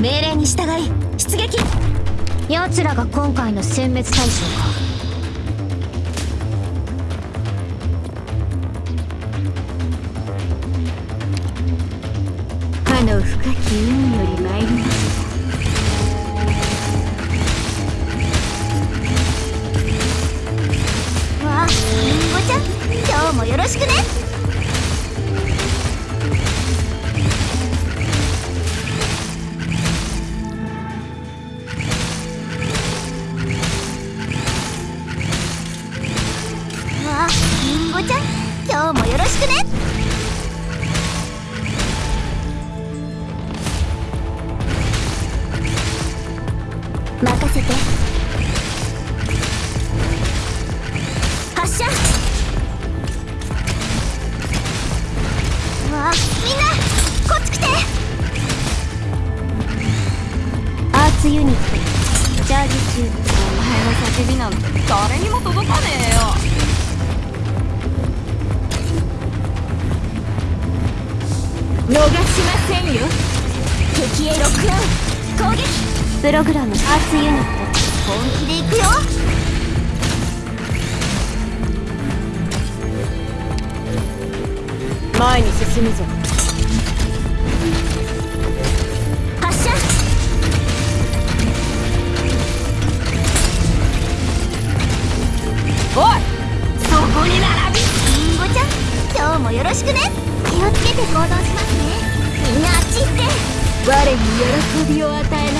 命令に従い出撃。奴らが今回の殲滅対象か。の深き海より参りましたわありんごちゃん今日もよろしくね。ちゃん今日もよろしくね。せて。発射。わあみんなこっち来て。アーツユニット。チャージ中お前の叫びなんて誰にも届かねえよ。逃しませんよ。敵へロックアウン。攻撃プログラムアーツユニット本気でいくよ前に進むぞ。発射。おい。そこに並びりんごちゃん今日もよろしくね。気をつけて行動しますね。みんなあっち行って。我に喜びを与えな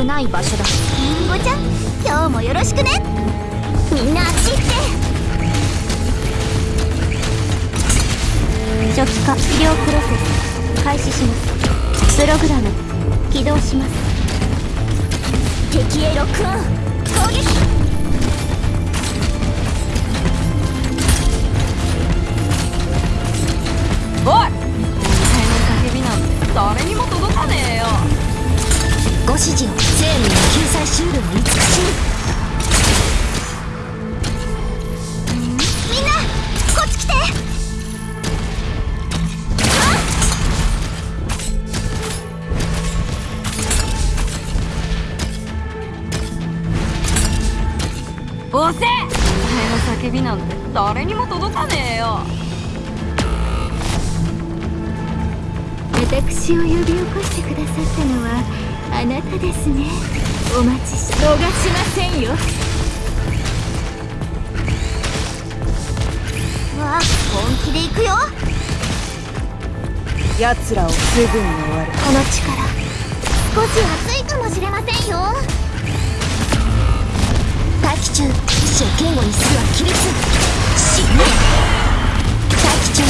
くない場所だ。りんごちゃん今日もよろしくね。みんなあっち行って。初期化治療プロセス開始します。プログラム起動します。敵へロックオン。攻撃押せお前の叫びなんて誰にも届かねえよ。私を呼び起こしてくださったのはあなたですね。お待ちし逃しませんよ。わあ本気で行くよ。奴らをすぐに終わる。この力少し熱いかもしれませんよ。待機中意志を言語にするは規律死ぬ待機中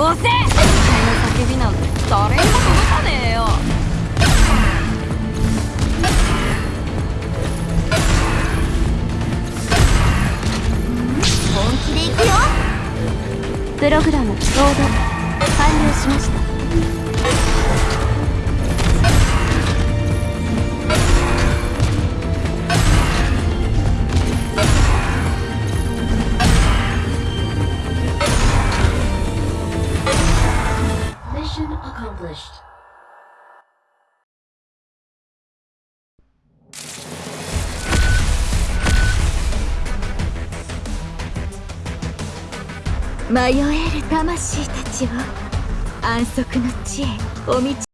押せ叫びなんて誰にも届かねえよ本気でいくよプログラムロード。完了しました accomplished. Mayoel 魂たちを安息の地へお導